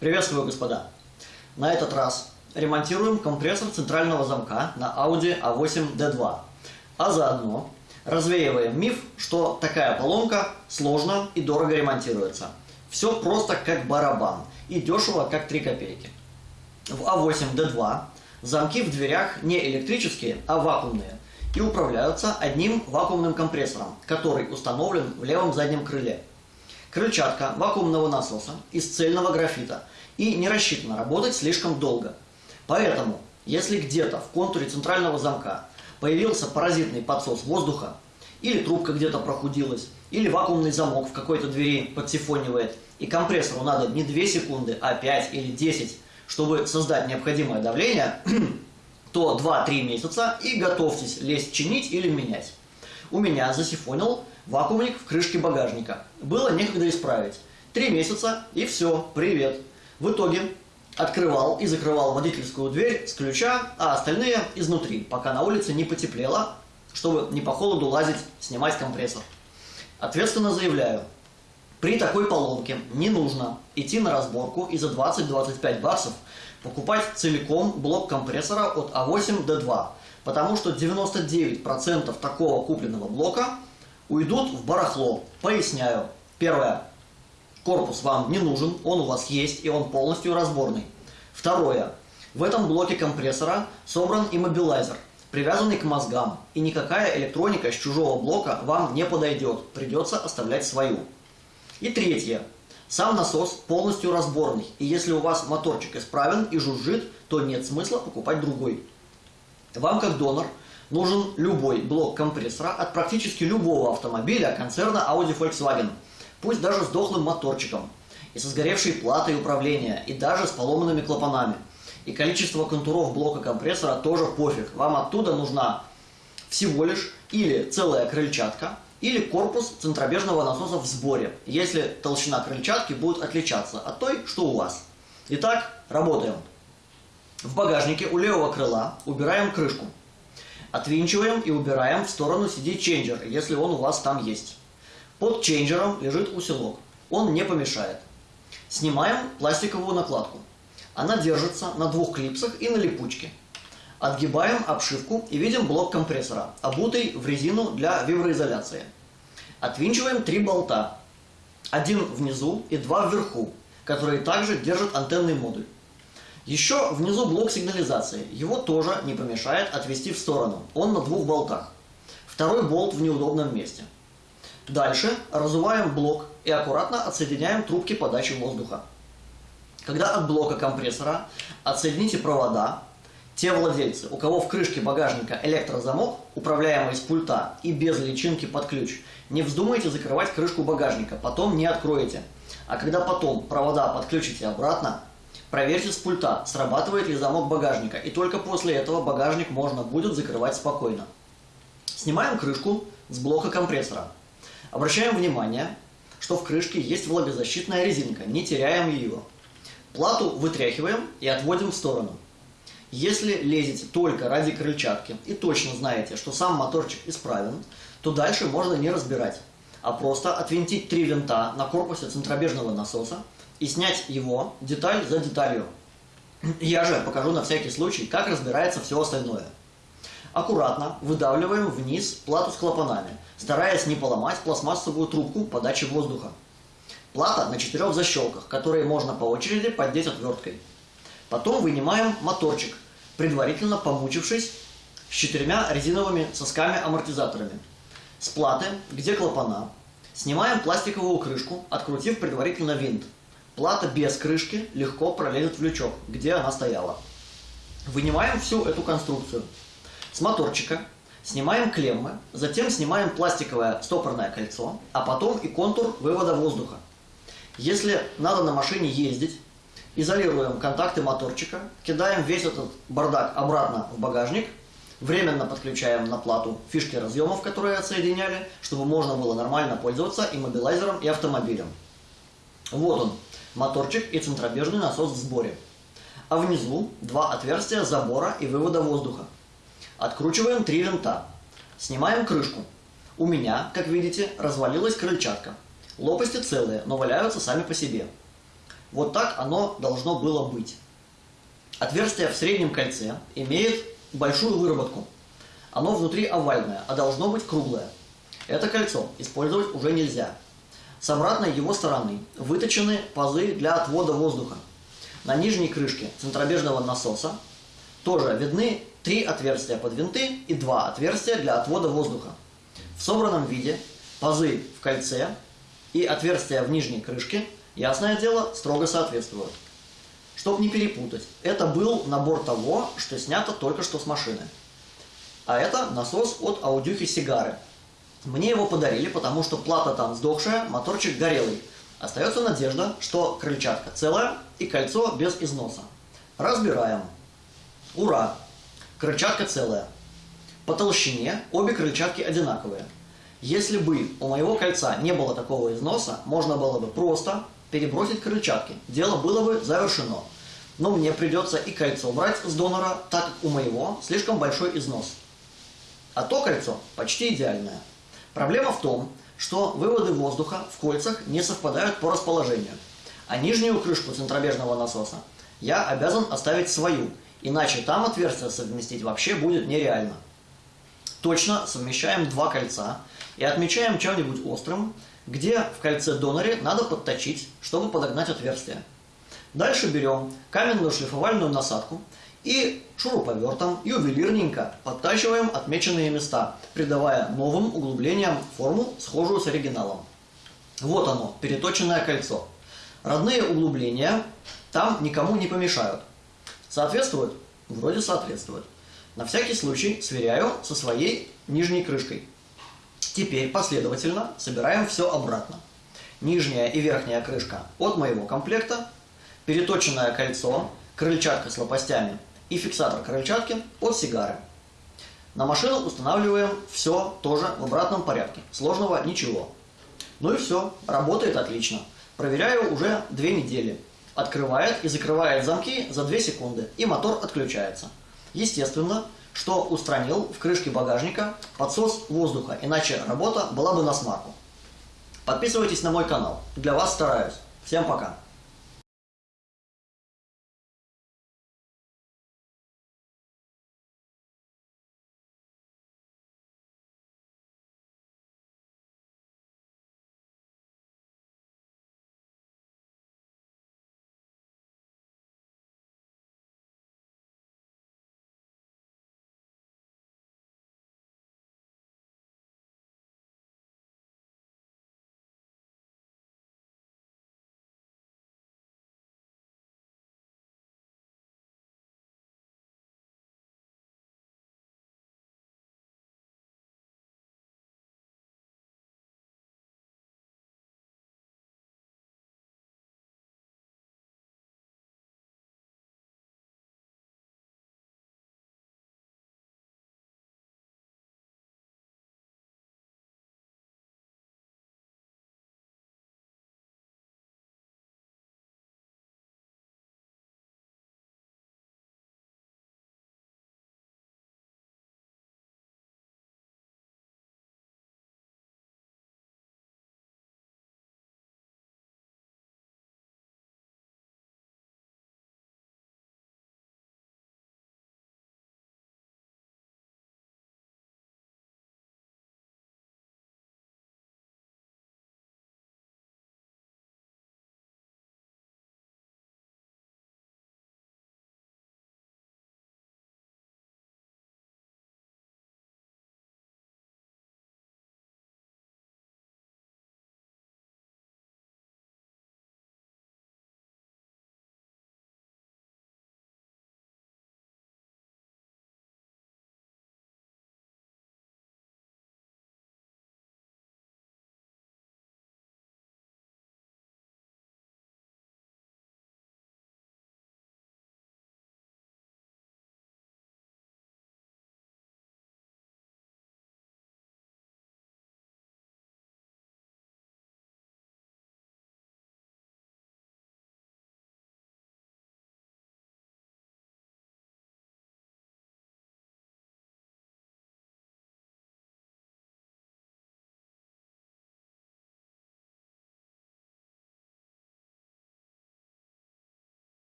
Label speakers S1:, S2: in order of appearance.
S1: Приветствую, господа! На этот раз ремонтируем компрессор центрального замка на Audi A8D2, а заодно развеиваем миф, что такая поломка сложно и дорого ремонтируется. Все просто как барабан и дешево как 3 копейки. В A8D2 замки в дверях не электрические, а вакуумные и управляются одним вакуумным компрессором, который установлен в левом заднем крыле. Крыльчатка вакуумного насоса из цельного графита и не рассчитана работать слишком долго. Поэтому, если где-то в контуре центрального замка появился паразитный подсос воздуха, или трубка где-то прохудилась, или вакуумный замок в какой-то двери подсифонивает, и компрессору надо не 2 секунды, а 5 или 10, чтобы создать необходимое давление, то 2-3 месяца и готовьтесь лезть чинить или менять. У меня засифонил Вакуумник в крышке багажника. Было некогда исправить. Три месяца и все, привет. В итоге открывал и закрывал водительскую дверь с ключа, а остальные изнутри, пока на улице не потеплело, чтобы не по холоду лазить, снимать компрессор. Ответственно заявляю, при такой поломке не нужно идти на разборку и за 20-25 баксов покупать целиком блок компрессора от А8-Д2, потому что 99% такого купленного блока – уйдут в барахло. Поясняю. Первое. Корпус вам не нужен, он у вас есть, и он полностью разборный. Второе. В этом блоке компрессора собран иммобилайзер, привязанный к мозгам, и никакая электроника с чужого блока вам не подойдет, придется оставлять свою. И третье. Сам насос полностью разборный, и если у вас моторчик исправен и жужжит, то нет смысла покупать другой. Вам как донор – нужен любой блок компрессора от практически любого автомобиля концерна Audi Volkswagen, пусть даже с дохлым моторчиком, и со сгоревшей платой управления, и даже с поломанными клапанами. И количество контуров блока компрессора тоже пофиг. Вам оттуда нужна всего лишь или целая крыльчатка, или корпус центробежного насоса в сборе, если толщина крыльчатки будет отличаться от той, что у вас. Итак, работаем. В багажнике у левого крыла убираем крышку. Отвинчиваем и убираем в сторону CD-ченджер, если он у вас там есть. Под ченджером лежит усилок. Он не помешает. Снимаем пластиковую накладку. Она держится на двух клипсах и на липучке. Отгибаем обшивку и видим блок компрессора, обутый в резину для виброизоляции. Отвинчиваем три болта. Один внизу и два вверху, которые также держат антенный модуль. Еще внизу блок сигнализации. Его тоже не помешает отвести в сторону. Он на двух болтах. Второй болт в неудобном месте. Дальше разуваем блок и аккуратно отсоединяем трубки подачи воздуха. Когда от блока компрессора отсоедините провода, те владельцы, у кого в крышке багажника электрозамок, управляемый с пульта и без личинки под ключ, не вздумайте закрывать крышку багажника, потом не откроете. А когда потом провода подключите обратно, Проверьте с пульта, срабатывает ли замок багажника, и только после этого багажник можно будет закрывать спокойно. Снимаем крышку с блока компрессора. Обращаем внимание, что в крышке есть влагозащитная резинка, не теряем ее. Плату вытряхиваем и отводим в сторону. Если лезете только ради крыльчатки и точно знаете, что сам моторчик исправен, то дальше можно не разбирать, а просто отвинтить три винта на корпусе центробежного насоса и снять его деталь за деталью. Я же покажу на всякий случай, как разбирается все остальное. Аккуратно выдавливаем вниз плату с клапанами, стараясь не поломать пластмассовую трубку подачи воздуха. Плата на четырех защелках, которые можно по очереди поддеть отверткой. Потом вынимаем моторчик, предварительно помучившись с четырьмя резиновыми сосками-амортизаторами. С платы, где клапана, снимаем пластиковую крышку, открутив предварительно винт. Плата без крышки легко пролезет в лючок, где она стояла. Вынимаем всю эту конструкцию. С моторчика снимаем клеммы, затем снимаем пластиковое стопорное кольцо, а потом и контур вывода воздуха. Если надо на машине ездить, изолируем контакты моторчика, кидаем весь этот бардак обратно в багажник, временно подключаем на плату фишки разъемов, которые отсоединяли, чтобы можно было нормально пользоваться иммобилайзером и автомобилем. Вот он, моторчик и центробежный насос в сборе. А внизу два отверстия забора и вывода воздуха. Откручиваем три винта. Снимаем крышку. У меня, как видите, развалилась крыльчатка. Лопасти целые, но валяются сами по себе. Вот так оно должно было быть. Отверстие в среднем кольце имеет большую выработку. Оно внутри овальное, а должно быть круглое. Это кольцо использовать уже нельзя. С обратной его стороны выточены пазы для отвода воздуха. На нижней крышке центробежного насоса тоже видны три отверстия под винты и два отверстия для отвода воздуха. В собранном виде пазы в кольце и отверстия в нижней крышке, ясное дело, строго соответствуют. Чтобы не перепутать, это был набор того, что снято только что с машины. А это насос от аудюхи Сигары. Мне его подарили, потому что плата там сдохшая, моторчик горелый. Остается надежда, что крыльчатка целая и кольцо без износа. Разбираем. Ура! Крыльчатка целая. По толщине обе крыльчатки одинаковые. Если бы у моего кольца не было такого износа, можно было бы просто перебросить крыльчатки. Дело было бы завершено. Но мне придется и кольцо брать с донора, так как у моего слишком большой износ. А то кольцо почти идеальное. Проблема в том, что выводы воздуха в кольцах не совпадают по расположению. А нижнюю крышку центробежного насоса я обязан оставить свою, иначе там отверстие совместить вообще будет нереально. Точно совмещаем два кольца и отмечаем чем-нибудь острым, где в кольце доноре надо подточить, чтобы подогнать отверстие. Дальше берем каменную шлифовальную насадку и шуруповертом ювелирненько подтачиваем отмеченные места, придавая новым углублениям форму, схожую с оригиналом. Вот оно, переточенное кольцо. Родные углубления там никому не помешают. Соответствует? Вроде соответствует. На всякий случай сверяю со своей нижней крышкой. Теперь последовательно собираем все обратно. Нижняя и верхняя крышка от моего комплекта, переточенное кольцо, крыльчатка с лопастями и фиксатор крыльчатки от сигары. На машину устанавливаем все тоже в обратном порядке. Сложного ничего. Ну и все, работает отлично. Проверяю уже две недели. Открывает и закрывает замки за 2 секунды, и мотор отключается. Естественно, что устранил в крышке багажника подсос воздуха, иначе работа была бы на смарку. Подписывайтесь на мой канал, для вас стараюсь. Всем пока!